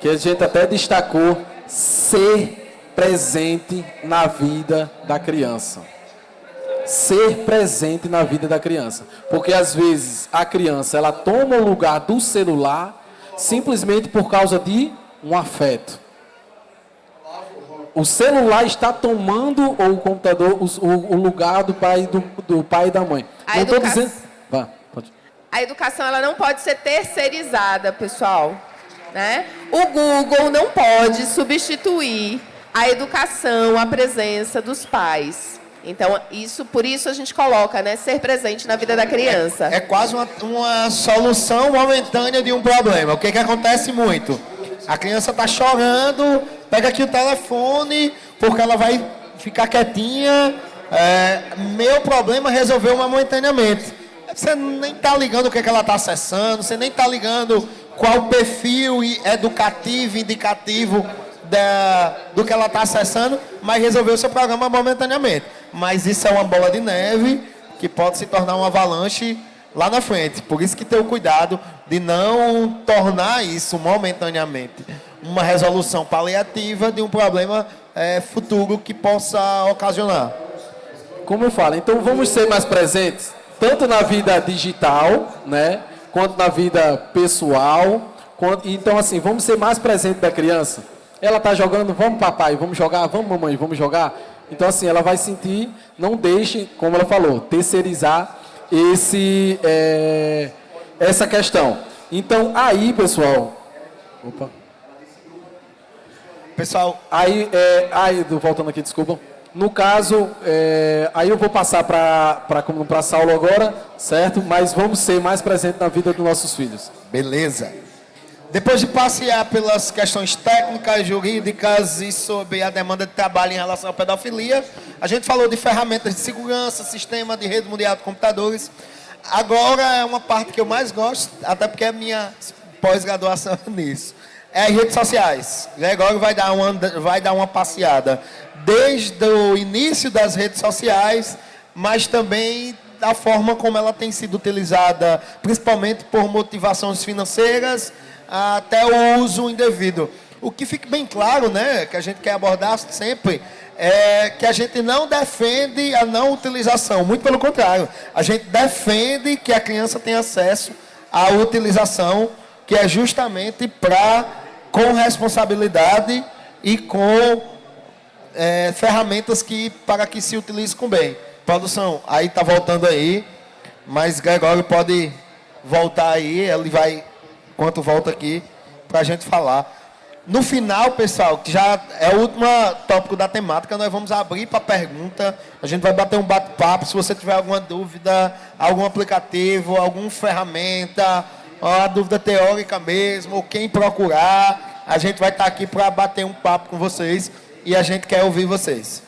que a gente até destacou, ser presente na vida da criança. Ser presente na vida da criança. Porque às vezes a criança ela toma o lugar do celular simplesmente por causa de um afeto o celular está tomando ou o computador o, o, lugar do pai do, do pai e da mãe. A não estou dizendo. Vá, pode. A educação ela não pode ser terceirizada, pessoal. Né? O Google não pode substituir a educação, a presença dos pais. Então, isso, por isso a gente coloca, né, ser presente na vida da criança. É, é quase uma, uma, solução momentânea de um problema. O que, que acontece muito? A criança está chorando, pega aqui o telefone, porque ela vai ficar quietinha. É, meu problema resolveu momentaneamente. Você nem está ligando o que, é que ela está acessando, você nem está ligando qual perfil educativo, indicativo da, do que ela está acessando, mas resolveu seu programa momentaneamente. Mas isso é uma bola de neve que pode se tornar uma avalanche lá na frente. Por isso que ter o cuidado de não tornar isso momentaneamente uma resolução paliativa de um problema é, futuro que possa ocasionar. Como eu falo, então vamos ser mais presentes, tanto na vida digital, né, quanto na vida pessoal. Quanto, então, assim, vamos ser mais presentes da criança. Ela está jogando, vamos papai, vamos jogar, vamos mamãe, vamos jogar. Então, assim, ela vai sentir, não deixe, como ela falou, terceirizar esse, é, essa questão. Então, aí, pessoal, Opa. Pessoal, Aí, é, aí, do- voltando aqui, desculpa. No caso, é, aí eu vou passar para a Saulo agora, certo? Mas vamos ser mais presentes na vida dos nossos filhos. Beleza. Depois de passear pelas questões técnicas, jurídicas e sobre a demanda de trabalho em relação à pedofilia, a gente falou de ferramentas de segurança, sistema de rede mundial de computadores. Agora é uma parte que eu mais gosto, até porque é minha pós-graduação (laughs) nisso. É as redes sociais. Gregório vai dar uma, vai dar uma passeada desde o início das redes sociais, mas também da forma como ela tem sido utilizada, principalmente por motivações financeiras, até o uso indevido. O que fica bem claro, né, que a gente quer abordar sempre, é que a gente não defende a não utilização, muito pelo contrário, a gente defende que a criança tenha acesso à utilização, que é justamente para, com responsabilidade e com é, ferramentas que, para que se utilize com bem. Produção, aí tá voltando aí, mas Gregório pode voltar aí, ele vai, enquanto volta aqui, para a gente falar. No final, pessoal, que já é o último tópico da temática, nós vamos abrir para pergunta. A gente vai bater um bate-papo. Se você tiver alguma dúvida, algum aplicativo, alguma ferramenta, ou a dúvida teórica mesmo, ou quem procurar, a gente vai estar aqui para bater um papo com vocês e a gente quer ouvir vocês.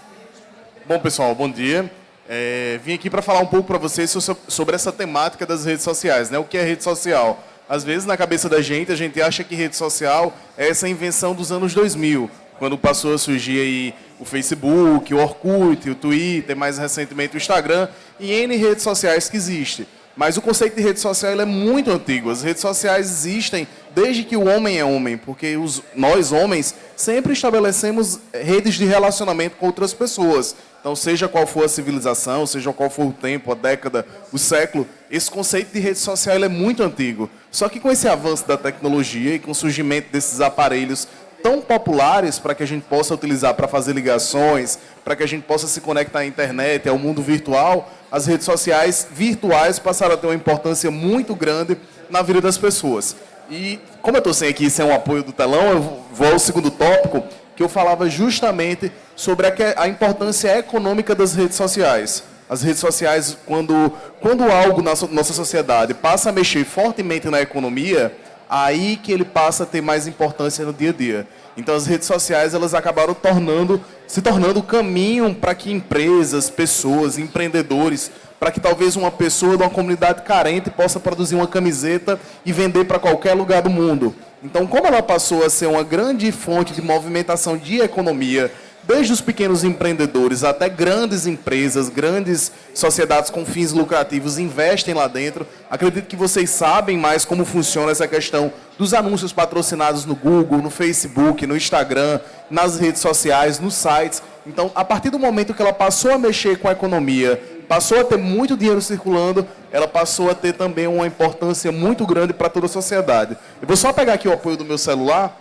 Bom, pessoal, bom dia. É, vim aqui para falar um pouco para vocês so- sobre essa temática das redes sociais, né? O que é rede social? Às vezes, na cabeça da gente, a gente acha que rede social é essa invenção dos anos 2000, quando passou a surgir aí o Facebook, o Orkut, o Twitter, mais recentemente o Instagram e N redes sociais que existem. Mas o conceito de rede social é muito antigo. As redes sociais existem desde que o homem é homem, porque os, nós, homens, sempre estabelecemos redes de relacionamento com outras pessoas. Então, seja qual for a civilização, seja qual for o tempo, a década, o século, esse conceito de rede social é muito antigo. Só que com esse avanço da tecnologia e com o surgimento desses aparelhos tão populares para que a gente possa utilizar para fazer ligações, para que a gente possa se conectar à internet, ao mundo virtual, as redes sociais virtuais passaram a ter uma importância muito grande na vida das pessoas. E como eu estou sem aqui, sem o apoio do telão, eu vou ao segundo tópico, que eu falava justamente sobre a, importância econômica das redes sociais. As redes sociais, quando, quando algo na nossa sociedade passa a mexer fortemente na economia, aí que ele passa a ter mais importância no dia a dia. Então as redes sociais elas acabaram tornando, se tornando o caminho para que empresas, pessoas, empreendedores, para que talvez uma pessoa de uma comunidade carente possa produzir uma camiseta e vender para qualquer lugar do mundo. Então, como ela passou a ser uma grande fonte de movimentação de economia, desde os pequenos empreendedores até grandes empresas, grandes sociedades com fins lucrativos investem lá dentro. Acredito que vocês sabem mais como funciona essa questão dos anúncios patrocinados no Google, no Facebook, no Instagram, nas redes sociais, nos sites. Então, a partir do momento que ela passou a mexer com a economia, passou a ter muito dinheiro circulando, ela passou a ter também uma importância muito grande para toda a sociedade. Eu vou só pegar aqui o apoio do meu celular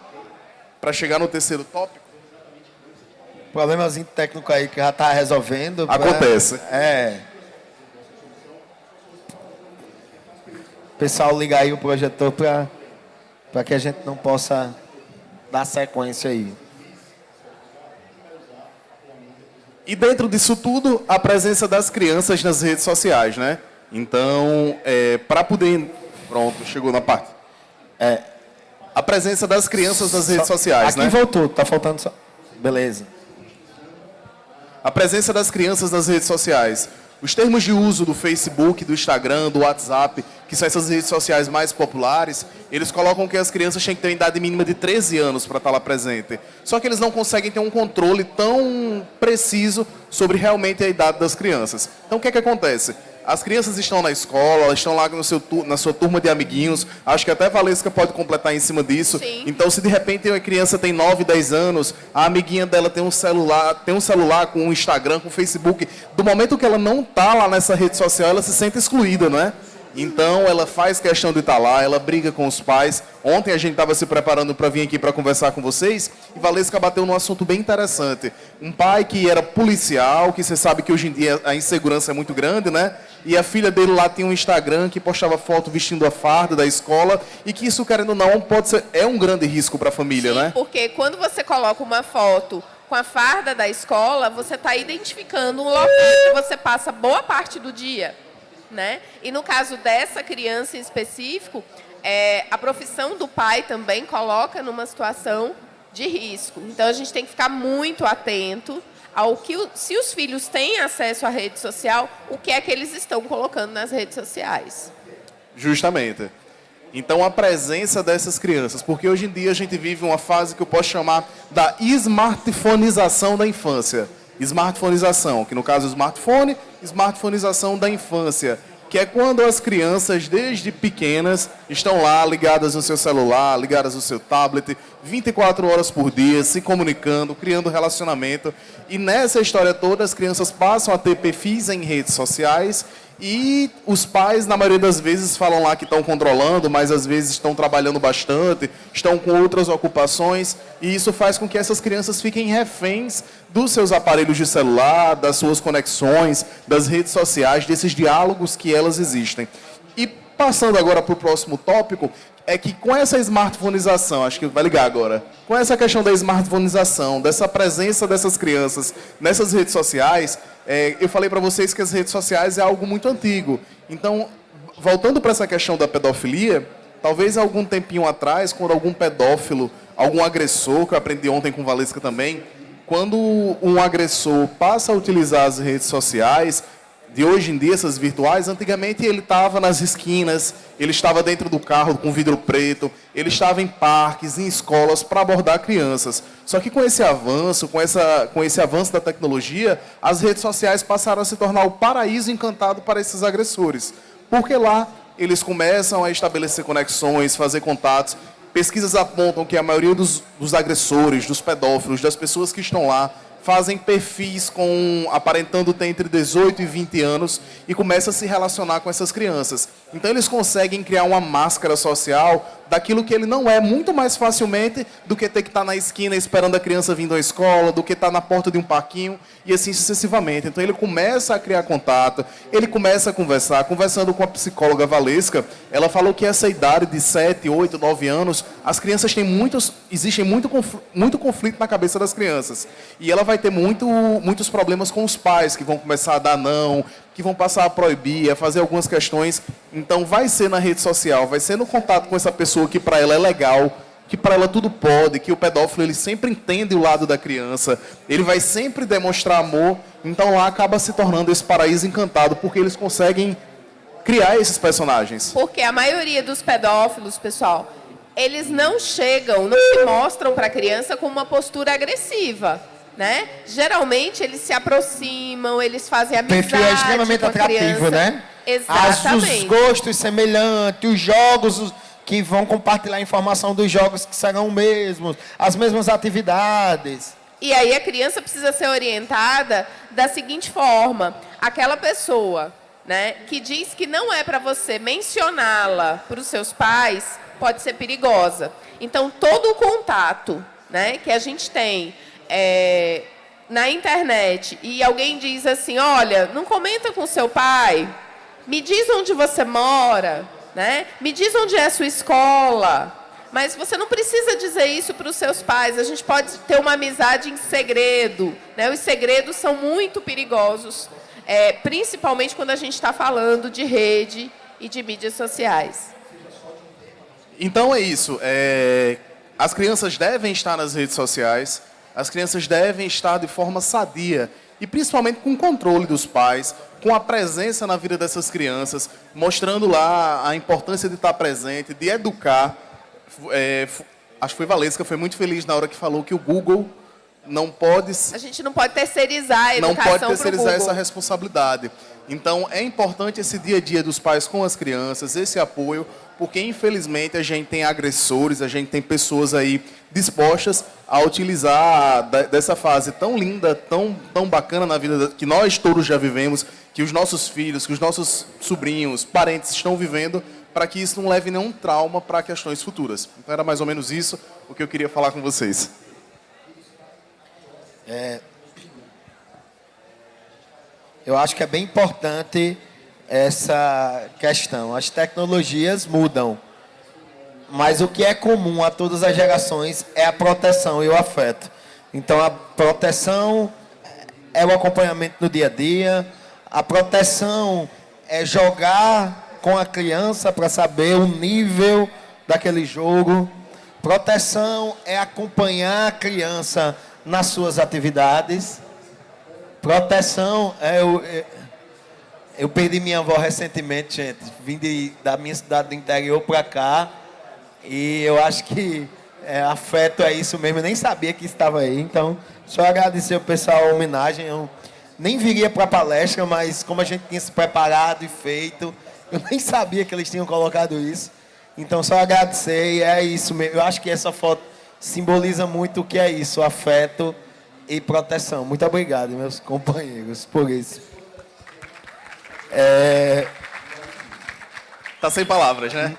para chegar no terceiro tópico. Problemazinho técnico aí que já está resolvendo. pra- Acontece. É. Pessoal, liga aí o projetor para que a gente não possa dar sequência aí. E dentro disso tudo, a presença das crianças nas redes sociais, né? Então, para poder... Pronto, chegou na parte. É, a presença das crianças nas redes Só- sociais, Aqui né? voltou, tá faltando só. Beleza. A presença das crianças nas redes sociais. Os termos de uso do Facebook, do Instagram, do WhatsApp, que são essas redes sociais mais populares, eles colocam que as crianças têm que ter idade mínima de 13 anos para estar lá presente. Só que eles não conseguem ter um controle tão preciso sobre realmente a idade das crianças. Então o que é que acontece? As crianças estão na escola, elas estão lá no seu na sua turma de amiguinhos. Acho que até a Valesca pode completar em cima disso. Sim. Então, se de repente uma criança tem 9, 10 anos, a amiguinha dela tem um celular, tem um celular com um Instagram, com um Facebook, do momento que ela não tá lá nessa rede social, ela se sente excluída, não é? Então ela faz questão de estar lá, ela briga com os pais. Ontem a gente estava se preparando para vir aqui para conversar com vocês e Valesca bateu num assunto bem interessante. Um pai que era policial, que você sabe que hoje em dia a insegurança é muito grande, né? E a filha dele lá tem um Instagram que postava foto vestindo a farda da escola e que isso, querendo ou não, pode ser, é um grande risco para a família, Sim, né? porque quando você coloca uma foto com a farda da escola, você está identificando um local que você passa boa parte do dia. Né? E no caso dessa criança em específico, é, a profissão do pai também coloca numa situação de risco. Então a gente tem que ficar muito atento ao que, se os filhos têm acesso à rede social, o que é que eles estão colocando nas redes sociais. Justamente. Então a presença dessas crianças, porque hoje em dia a gente vive uma fase que eu posso chamar da smartphoneização da infância. Smartphoneização, que no caso é o smartphone, smartphoneização da infância, que é quando as crianças, desde pequenas, estão lá ligadas no seu celular, ligadas no seu tablet, 24 horas por dia, se comunicando, criando relacionamento. E nessa história toda, as crianças passam a ter perfis em redes sociais e os pais, na maioria das vezes, falam lá que estão controlando, mas às vezes estão trabalhando bastante, estão com outras ocupações, e isso faz com que essas crianças fiquem reféns dos seus aparelhos de celular, das suas conexões, das redes sociais, desses diálogos que elas existem. Passando agora para o próximo tópico, é que com essa smartphoneização, acho que vai ligar agora, com essa questão da smartphoneização, dessa presença dessas crianças nessas redes sociais, é, eu falei para vocês que as redes sociais é algo muito antigo. Então, voltando para essa questão da pedofilia, talvez algum tempinho atrás, quando algum pedófilo, algum agressor, que eu aprendi ontem com Valesca também, quando um agressor passa a utilizar as redes sociais, de hoje em dia, essas virtuais, antigamente ele estava nas esquinas, ele estava dentro do carro com vidro preto, ele estava em parques, em escolas para abordar crianças. Só que com esse avanço, com, essa, com esse avanço da tecnologia, as redes sociais passaram a se tornar o paraíso encantado para esses agressores. Porque lá eles começam a estabelecer conexões, fazer contatos. Pesquisas apontam que a maioria dos, dos agressores, dos pedófilos, das pessoas que estão lá, fazem perfis com aparentando ter entre 18 e 20 anos e começam a se relacionar com essas crianças. Então eles conseguem criar uma máscara social daquilo que ele não é muito mais facilmente do que ter que estar na esquina esperando a criança vindo à escola, do que estar na porta de um parquinho e assim sucessivamente. Então ele começa a criar contato, ele começa a conversar, conversando com a psicóloga Valesca, ela falou que essa idade de 7, 8, 9 anos, as crianças têm muitos, existe muito, muito conflito na cabeça das crianças. E ela vai ter muito, muitos problemas com os pais que vão começar a dar não, que vão passar a proibir, a fazer algumas questões. Então, vai ser na rede social, vai ser no contato com essa pessoa que para ela é legal, que para ela tudo pode, que o pedófilo ele sempre entende o lado da criança, ele vai sempre demonstrar amor. Então, lá acaba se tornando esse paraíso encantado, porque eles conseguem criar esses personagens. Porque a maioria dos pedófilos, pessoal, eles não chegam, não se mostram para a criança com uma postura agressiva né? Geralmente eles se aproximam, eles fazem amizade Perfil é extremamente atrativo, né? Exatamente. As, os gostos semelhantes, os jogos que vão compartilhar informação dos jogos que serão mesmos, as mesmas atividades. E aí a criança precisa ser orientada da seguinte forma: aquela pessoa, né, que diz que não é para você mencioná-la para os seus pais, pode ser perigosa. Então todo o contato, né, que a gente tem é, na internet e alguém diz assim, olha, não comenta com seu pai, me diz onde você mora, né? me diz onde é a sua escola. Mas você não precisa dizer isso para os seus pais. A gente pode ter uma amizade em segredo. Né? Os segredos são muito perigosos, é, principalmente quando a gente está falando de rede e de mídias sociais. Então é isso. É, as crianças devem estar nas redes sociais as crianças devem estar de forma sadia e principalmente com o controle dos pais, com a presença na vida dessas crianças, mostrando lá a importância de estar presente, de educar. É, acho que foi Valesca, foi muito feliz na hora que falou que o Google não pode... A gente não pode terceirizar a educação Não pode terceirizar essa responsabilidade. Então, é importante esse dia a dia dos pais com as crianças, esse apoio, porque infelizmente a gente tem agressores, a gente tem pessoas aí dispostas a utilizar dessa fase tão linda, tão, tão bacana na vida que nós todos já vivemos, que os nossos filhos, que os nossos sobrinhos, parentes estão vivendo, para que isso não leve nenhum trauma para questões futuras. Então era mais ou menos isso o que eu queria falar com vocês. É, eu acho que é bem importante essa questão. As tecnologias mudam, mas o que é comum a todas as gerações é a proteção e o afeto. Então, a proteção é o acompanhamento no dia a dia, a proteção é jogar com a criança para saber o nível daquele jogo. Proteção é acompanhar a criança nas suas atividades. Proteção é o. É, eu perdi minha avó recentemente, gente. Vim de, da minha cidade do interior para cá. E eu acho que é, afeto é isso mesmo. Eu nem sabia que estava aí. Então, só agradecer o pessoal a homenagem. Eu nem viria para a palestra, mas como a gente tinha se preparado e feito, eu (laughs) nem sabia que eles tinham colocado isso. Então, só agradecer. E é isso mesmo. Eu acho que essa foto simboliza muito o que é isso: afeto e proteção. Muito obrigado, meus companheiros, por isso. É... Tá sem palavras, né?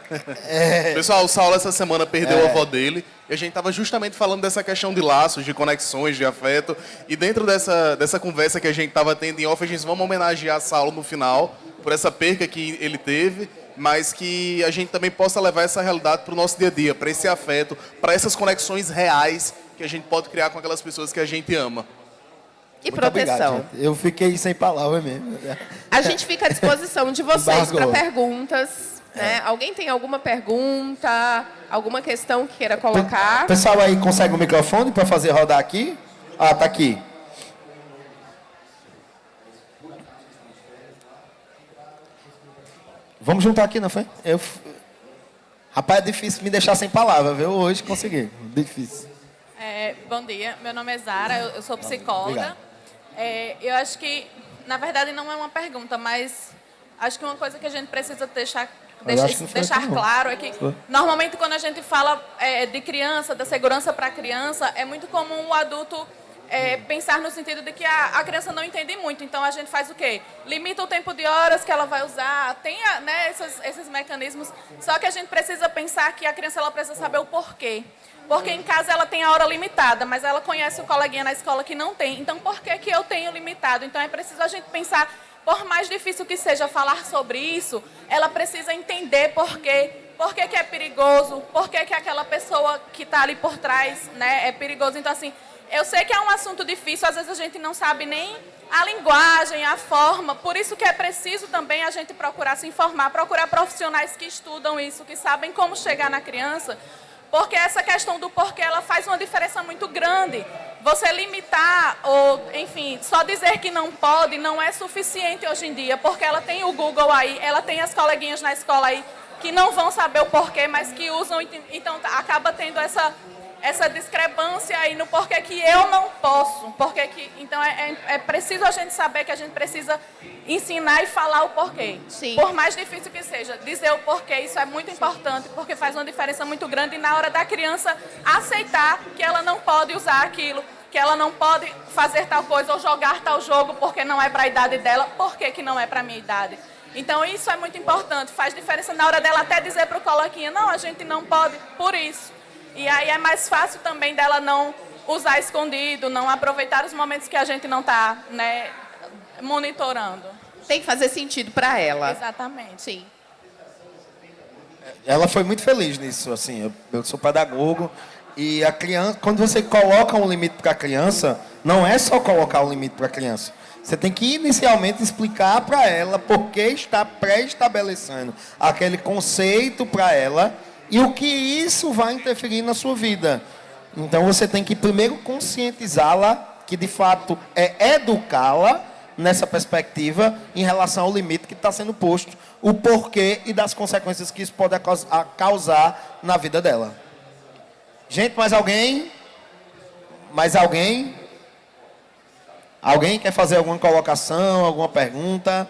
É... Pessoal, o Saulo essa semana perdeu é... a avó dele. E a gente estava justamente falando dessa questão de laços, de conexões, de afeto. E dentro dessa, dessa conversa que a gente estava tendo em off, a gente vamos homenagear Saulo no final, por essa perca que ele teve, mas que a gente também possa levar essa realidade para o nosso dia a dia, para esse afeto, para essas conexões reais que a gente pode criar com aquelas pessoas que a gente ama. E Muito proteção. Obrigado, eu fiquei sem palavras mesmo. A gente fica à disposição de vocês para perguntas. Né? É. Alguém tem alguma pergunta, alguma questão que queira colocar? O pessoal aí consegue o microfone para fazer rodar aqui? Ah, tá aqui. Vamos juntar aqui, não foi? Eu... Rapaz, é difícil me deixar sem palavra, viu? Hoje consegui. Difícil. É, bom dia, meu nome é Zara, eu, eu sou psicóloga. É, eu acho que, na verdade, não é uma pergunta, mas acho que uma coisa que a gente precisa deixar, deixar, deixar claro é que, normalmente, quando a gente fala é, de criança, da segurança para a criança, é muito comum o adulto é, pensar no sentido de que a, a, criança não entende muito. Então, a gente faz o quê? Limita o tempo de horas que ela vai usar, tem né, esses, esses mecanismos. Só que a gente precisa pensar que a criança ela precisa saber o porquê. Porque em casa ela tem a hora limitada, mas ela conhece o coleguinha na escola que não tem. Então, por que, que eu tenho limitado? Então, é preciso a gente pensar, por mais difícil que seja falar sobre isso, ela precisa entender por quê. Por que, que é perigoso? Por que, que aquela pessoa que está ali por trás né, é perigoso? Então, assim, eu sei que é um assunto difícil, às vezes a gente não sabe nem a linguagem, a forma. Por isso que é preciso também a gente procurar se informar, procurar profissionais que estudam isso, que sabem como chegar na criança, porque essa questão do porquê, ela faz uma diferença muito grande. Você limitar, ou, enfim, só dizer que não pode, não é suficiente hoje em dia, porque ela tem o Google aí, ela tem as coleguinhas na escola aí, que não vão saber o porquê, mas que usam, então acaba tendo essa essa discrepância aí no porquê que eu não posso. Porquê que, então é, é, é, preciso a gente saber que a gente precisa ensinar e falar o porquê. Sim. Por mais difícil que seja, dizer o porquê, isso é muito importante, porque faz uma diferença muito grande na hora da criança aceitar que ela não pode usar aquilo, que ela não pode fazer tal coisa ou jogar tal jogo porque não é para a idade dela, por que, que não é para a minha idade? Então isso é muito importante, faz diferença na hora dela até dizer para o coloquinha, não, a gente não pode, por isso. E aí é mais fácil também dela não usar escondido, não aproveitar os momentos que a gente não está né, monitorando. Tem que fazer sentido para ela. Exatamente. Sim. Ela foi muito feliz nisso, assim, eu, eu sou pedagogo e a criança, quando você coloca um limite para a criança, não é só colocar um limite para a criança. Você tem que inicialmente explicar para ela por que está pré-estabelecendo aquele conceito para ela e o que isso vai interferir na sua vida. Então você tem que primeiro conscientizá-la, que de fato é educá-la nessa perspectiva em relação ao limite que está sendo posto, o porquê e das consequências que isso pode causar na vida dela. Gente, mais alguém? Mais alguém? Alguém quer fazer alguma colocação, alguma pergunta?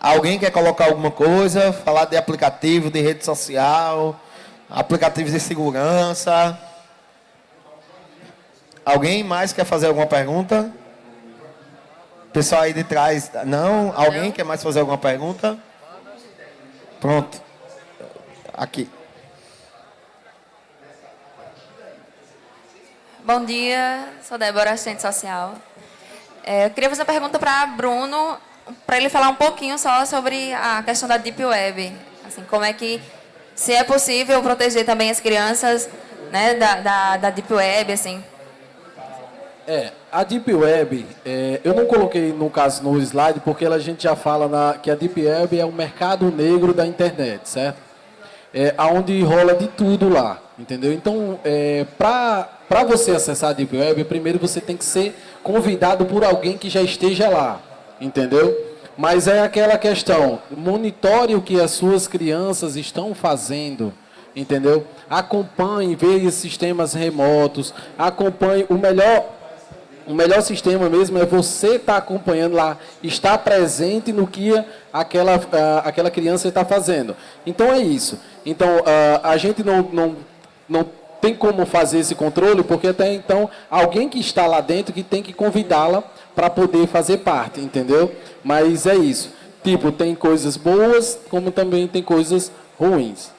Alguém quer colocar alguma coisa? Falar de aplicativo, de rede social, aplicativos de segurança. Alguém mais quer fazer alguma pergunta? Pessoal aí de trás, não? Alguém não. quer mais fazer alguma pergunta? Pronto. Aqui. Bom dia, sou Débora, assistente social. É, eu queria fazer uma pergunta para Bruno, para ele falar um pouquinho só sobre a questão da Deep Web. Assim, como é que, se é possível proteger também as crianças né, da, da, da Deep Web, assim. É, a Deep Web, é, eu não coloquei no caso no slide, porque a gente já fala na, que a Deep Web é o mercado negro da internet, certo? É, onde rola de tudo lá, entendeu? Então, é, para você acessar a Deep Web, primeiro você tem que ser convidado por alguém que já esteja lá, entendeu? Mas é aquela questão, monitore o que as suas crianças estão fazendo, entendeu? Acompanhe, veja sistemas remotos, acompanhe o melhor o melhor sistema mesmo é você estar tá acompanhando lá, estar presente no que aquela, uh, aquela criança está fazendo. Então é isso. Então uh, a gente não, não, não tem como fazer esse controle, porque até então alguém que está lá dentro que tem que convidá-la para poder fazer parte, entendeu? Mas é isso. Tipo, tem coisas boas, como também tem coisas ruins.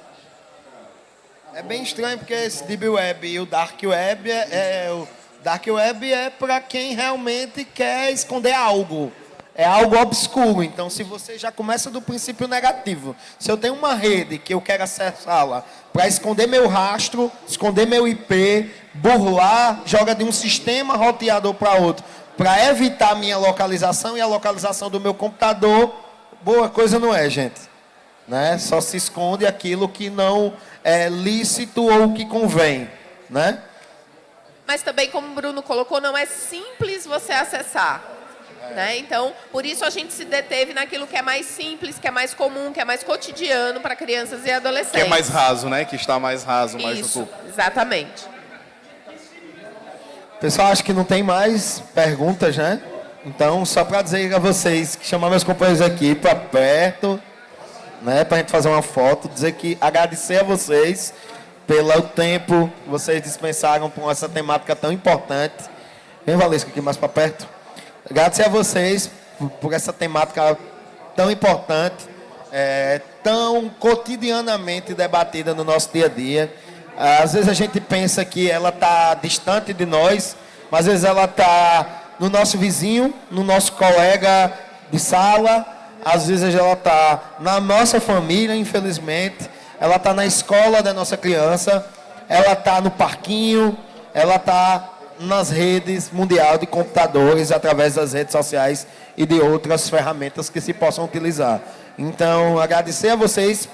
É bem estranho porque esse Deep Web e o Dark Web é, é o Dark Web é para quem realmente quer esconder algo. É algo obscuro. Então, se você já começa do princípio negativo, se eu tenho uma rede que eu quero acessá-la para esconder meu rastro, esconder meu IP, burlar, joga de um sistema roteador para outro, para evitar minha localização e a localização do meu computador, boa coisa não é, gente. Né? Só se esconde aquilo que não é lícito ou que convém, né? Mas também, como o Bruno colocou, não é simples você acessar. Né? Então, por isso a gente se deteve naquilo que é mais simples, que é mais comum, que é mais cotidiano para crianças e adolescentes. Que é mais raso, né? Que está mais raso, mais isso, no exatamente. Pessoal, acho que não tem mais perguntas, né? Então, só para dizer a vocês, que chamar meus companheiros aqui para perto, né? Para a gente fazer uma foto, dizer que agradecer a vocês pelo tempo que vocês dispensaram com essa temática tão importante. Vem, Valesca, aqui mais para perto. Agradecer a vocês por essa temática tão importante, é, tão cotidianamente debatida no nosso dia a dia. Às vezes a gente pensa que ela está distante de nós, mas às vezes ela está no nosso vizinho, no nosso colega de sala, às vezes ela está na nossa família, infelizmente ela está na escola da nossa criança, ela está no parquinho, ela está nas redes mundial de computadores, através das redes sociais e de outras ferramentas que se possam utilizar. Então, agradecer a vocês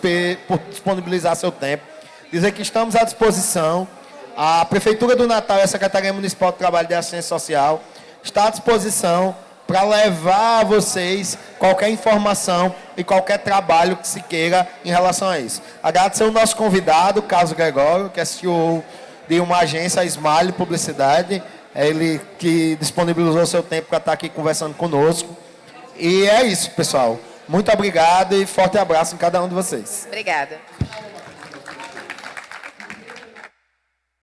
por disponibilizar seu tempo, dizer que estamos à disposição. A Prefeitura do Natal e a Secretaria Municipal de Trabalho e Assistência Social está à disposição para levar a vocês qualquer informação e qualquer trabalho que se queira em relação a isso. Agradecer o nosso convidado, Carlos Gregório, que é CEO de uma agência, a Smile Publicidade, é ele que disponibilizou seu tempo para estar aqui conversando conosco. E é isso, pessoal. Muito obrigado e forte abraço em cada um de vocês. Obrigada.